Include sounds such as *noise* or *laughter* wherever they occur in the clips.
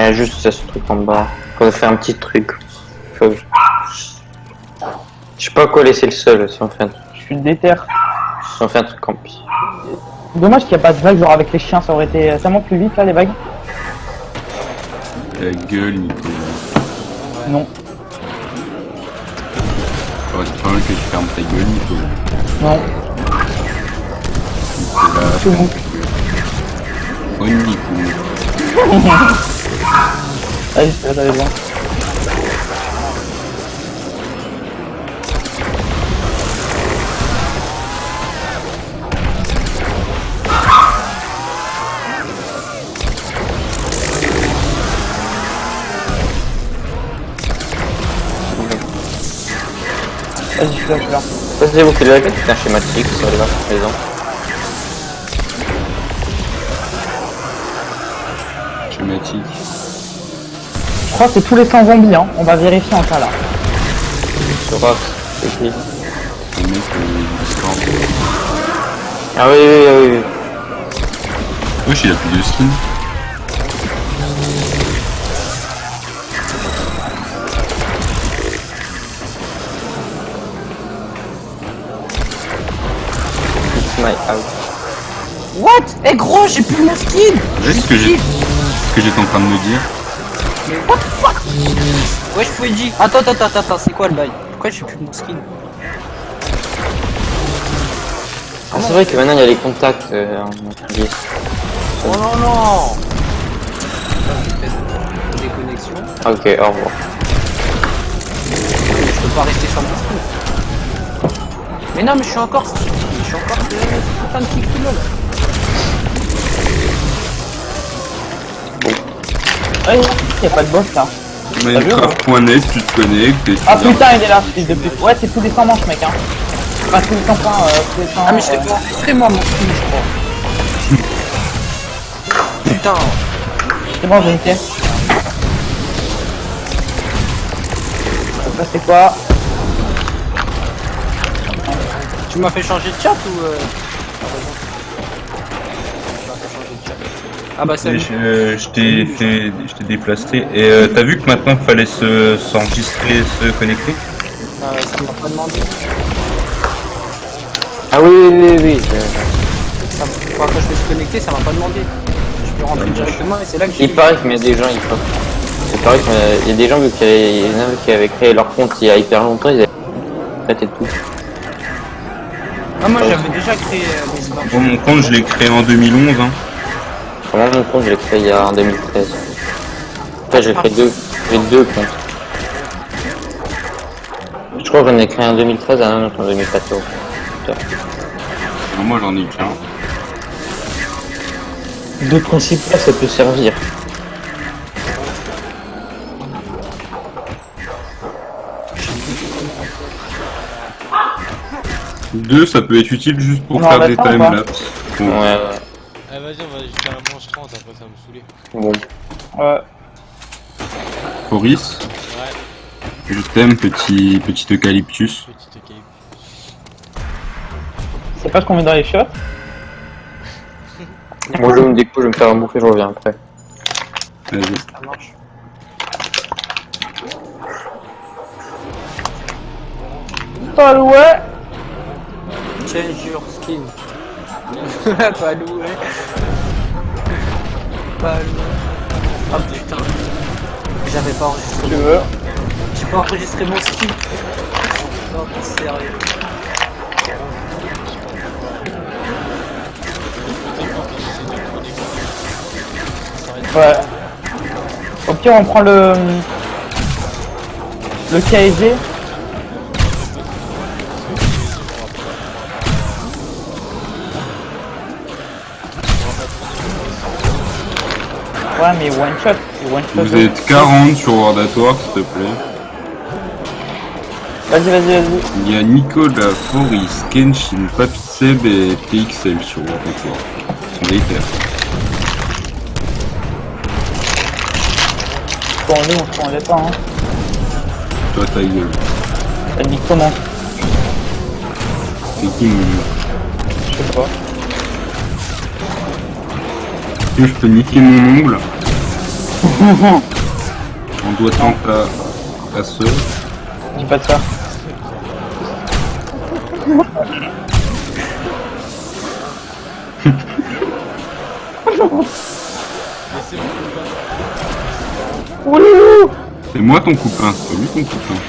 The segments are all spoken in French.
Il y a juste ce truc en bas. Faut faire un petit truc. Faut- Je sais pas quoi laisser le seul si on fait un, Je suis déter. si on fait un truc en pire. Dommage qu'il n'y a pas de vague, genre avec les chiens, ça aurait été tellement plus vite là, les vagues. Ta gueule, Nico. Non, Faudrait quand même que tu fermes ta gueule, Nico. non, C'est là, c'est bon. oh Nico. *laughs* Vas-y, ça va bien. Vas-y, je suis là, je suis là. Ça c'est vous qui l'avez fait, c'est un schématique sur les maisons. Je crois que c'est tous les 100 zombies, hein. On va vérifier en cas là. Sur Rox, c'est qui Le mec, euh. Ah oui, oui, oui, oui. Wesh, il a plus de skin. It's my house. What? Eh gros, j'ai plus mon skin C'est ce que j'ai- ce que j'étais en train de me dire. Mais what the fuck? Wesh Foueji Attends, attends, attends, attends, c'est quoi le bail? Pourquoi j'ai plus mon skin Ah, c'est vrai que maintenant il y a les contacts euh, en 10. Oh non, non Des connexions. Ah, ok, au revoir. Je peux pas rester sans mon skin. Mais non, mais je suis encore... Je suis encore... ce- ce putain de kick là. Ouais, il a pas de boss là. Minecraft.net, tu te connectes et tu Ah putain, il est là, fils de pute. Ouais, c'est tous les 100 manches, mec, hein. Enfin, tous les 100 points, euh, tous les 100. Ah mais je euh, pas enregistré moi mon skin, je crois. *laughs* Putain C'est bon, j'ai une pièce. Ça, c'est quoi? Tu m'as fait changer de chat ou... Euh... Ah bah salut. Je, euh, je t'ai fait- je t'ai déplacé. Et euh, t'as vu que maintenant il fallait se- s'enregistrer, se connecter? Euh, ça m'a pas demandé. Ah oui, oui, oui, oui. euh, Ça, quand je me suis connecté, ça m'a pas demandé. Je peux rentrer directement et c'est là que j'ai Il paraît qu'il y a des gens, il faut. Il paraît qu'il y a des gens, vu qu'il y a- il y en a qui avaient créé leur compte il y a hyper longtemps, ils avaient traité de tout. Ah moi j'avais déjà créé euh, mes. Bon, mon compte, je l'ai créé en 2011. Hein. Moi, mon compte, je l'ai créé il y a en 2013. En fait, j'ai créé deux, j'ai deux comptes. Je crois que j'en ai créé en 2013 et un autre en 2014. Putain. Alors, moi, j'en ai qu'un. Deux principaux, ça peut servir. Deux, ça peut être utile juste pour faire des timelapses. Ouais, ouais. Ah vas-y, on va jusqu'à la manche 30, après ça va me Bon. Ouais. Boris, Ouais, je t'aime, petit, petit eucalyptus. petite équipe. C'est pas ce qu'on met dans les shots. Moi, je me découpe, je vais me faire un bouffer, je reviens après. Vas-y. Ça marche. Pas ouais. Change your skin. *laughs* pas loué. Pas loué. Ah putain. J'avais pas enregistré. Tu veux. J'ai pas enregistré mon skin. Non, sérieux. Ouais. Au pire, on prend le. Le KSG. Ouais, mais one shot. One shot. Vous êtes 40 sur World at War, s'il te plaît. Vas-y, vas-y, vas-y. Il y a Nicolas, Foris, Kenshin, Papitseb et PXL sur World at War. Ils sont des haters. Bon, nous, on se rendait pas, hein. Toi, ta gueule. Elle dit comment? C'est qui mon Je sais pas. Que je peux niquer mon ongle *laughs* On doit tenter ta, ta sœur. Dis pas de ça. C'est moi ton copain, c'est pas lui ton copain.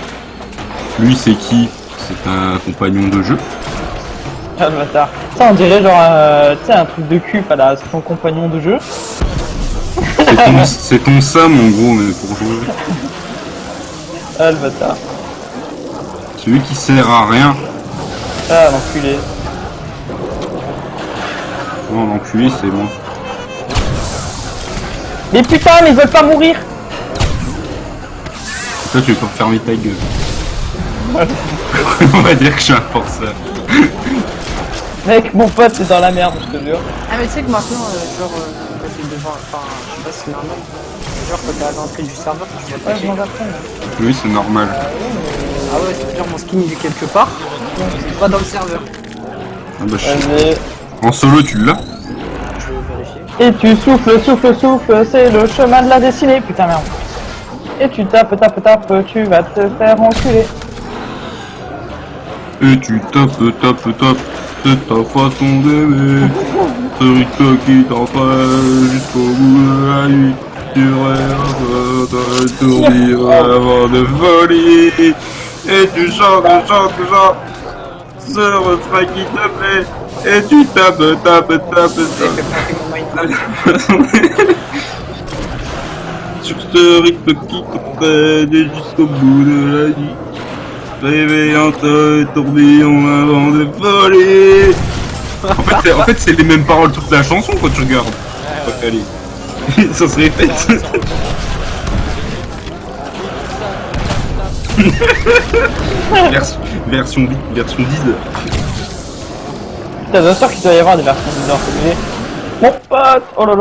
Lui c'est qui? C'est un compagnon de jeu Ah le bâtard. Ça on dirait genre euh, un truc de cul, pas là, c'est ton compagnon de jeu. C'est ton, ton Sam en gros mais pour jouer. Ah le bâtard. Celui qui sert à rien. Ah l'enculé. Non l'enculé c'est moi. Mais putain mais ils veulent pas mourir Toi tu veux pas fermer ta gueule. *laughs* On va dire que je suis un forceur. Mec mon pote c'est dans la merde je te jure. Ah mais tu sais que maintenant, euh, genre, euh, quand t'es devant, enfin, je sais pas si c'est normal, genre quand t'es à l'entrée du serveur, tu vois Ouais je pas m'en apprends. Oui c'est normal. Ah ouais, c'est-à-dire mon skin il est quelque part, il est pas dans le serveur. Ah bah, je- Vas-y. En solo tu l'as Je vais vérifier. Et tu souffles, souffles, souffles, c'est le chemin de la destinée. Putain merde. Et tu tapes, tapes, tapes, tu vas te faire enculer. Et tu tapes, tapes, tapes, c'est ta façon d'aimer. Ce rythme qui t'empêche jusqu'au bout de la nuit. Tu rêves de tourner avant de voler. Et tu chantes, chantes, chantes. Ce refrain qui te plaît. Et tu tapes, tapes, tapes, tapes. *laughs* Sur ce rythme qui t'entraîne jusqu'au bout de la nuit. Réveillant un tourbillon avant de voler. En fait, c'est- en fait, les mêmes paroles toute la chanson quand tu regardes. Aller. *laughs* Ça se répète. *laughs* version, version, version 10 Putain bien sûr qu'il doit y avoir des versions bizarres, c'est. Mon pote Oh là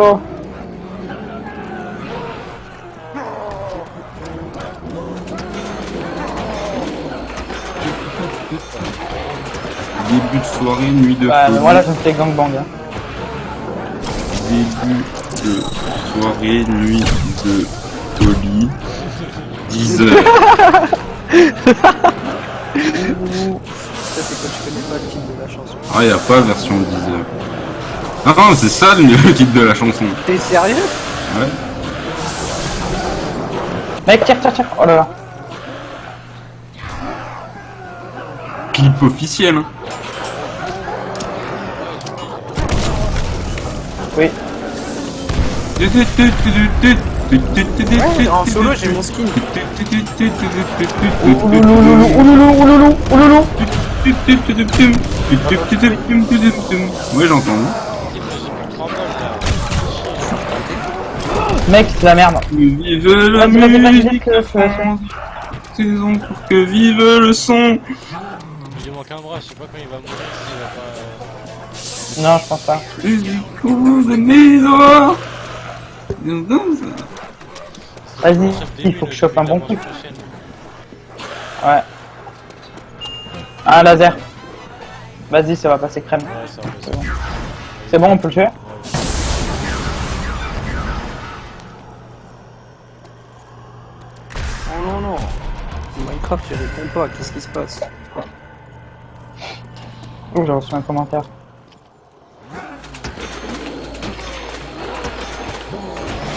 soirée, nuit de Ouais folie. voilà je me fais gangbang. Hein. Début de soirée, nuit de folie. 10 heures. *laughs* Ah, y a pas version 10 heures. Ah non, c'est ça le le *laughs* titre de la chanson. T'es sérieux? Ouais. Mec tire tire tire Oh là là Clip officiel. Hein. Oui. Ouais, en solo j'ai mon skin. Ouais, j'entends. J'ai plus 3 balles là. Mec c'est la merde. Vive la musique, saison pour que vive le son. Il lui manque un bras, je sais pas quand il va mourir Non je pense pas. Mes doigts. Vas-y, il faut que je chope un bon coup. Ouais. Un laser. Vas-y ça va passer crème. Bon. C'est bon on peut le tuer Oh non non. Minecraft il répond pas, qu'est-ce qui se passe? Oh j'ai reçu un commentaire.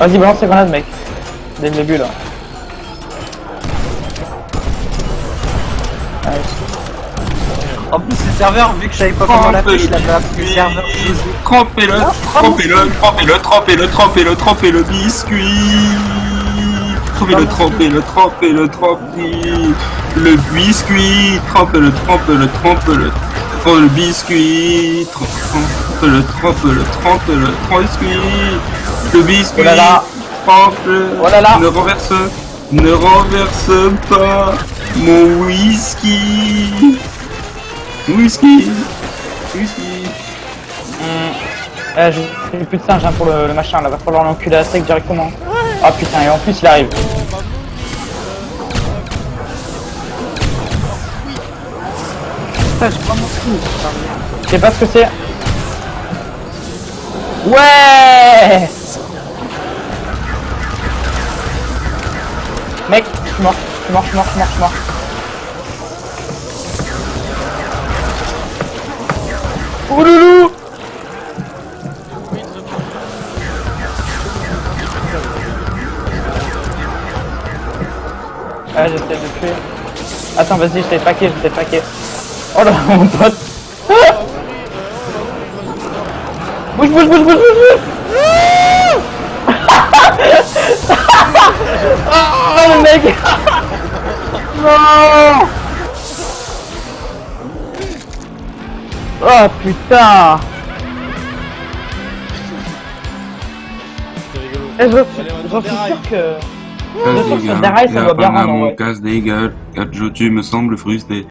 Vas-y balance tes grenades mec. Dès le début là. Allez. En plus le serveur, vu que je savais pas comment l'appeler, je l'avais appelé serveur. Trempez-le, trempez-le, trempez-le, trempez-le, trempez-le, trempez-le biscuit. Trempez-le, trempez-le, trempez-le, trempez le biscuit. Trempez-le, trempez-le, trempez-le, trempe le biscuit. Trempe-le, trempe-le, trempe-le, trempe le biscuit. Le biscuit. Oh là là. Trempe-le. Oh là là. Ne renverse, ne renverse pas mon whisky. Whisky. Whisky. Eh, j'ai j'ai plus de singe hein, pour le, le machin là, va falloir l'enculer à sec directement. Ah putain, et en plus il arrive. Putain, j'ai pas mon skin. putain, merde. Je sais pas ce que c'est. Ouais je suis mort, je suis mort, je suis mort, je suis mort, je mort. Ouloulou Ah, j'essaie de tuer. Attends, vas-y, je t'ai paqué, je t'ai paqué. Oh là, *laughs* mon pote Bouge, bouge, bouge, bouge, bouge, bouge *laughs* putain C'est rigolo. Eh, je suis sûr que... Je que ça doit bien rendre, mon ouais. casse des gueules. Me sembles frustré.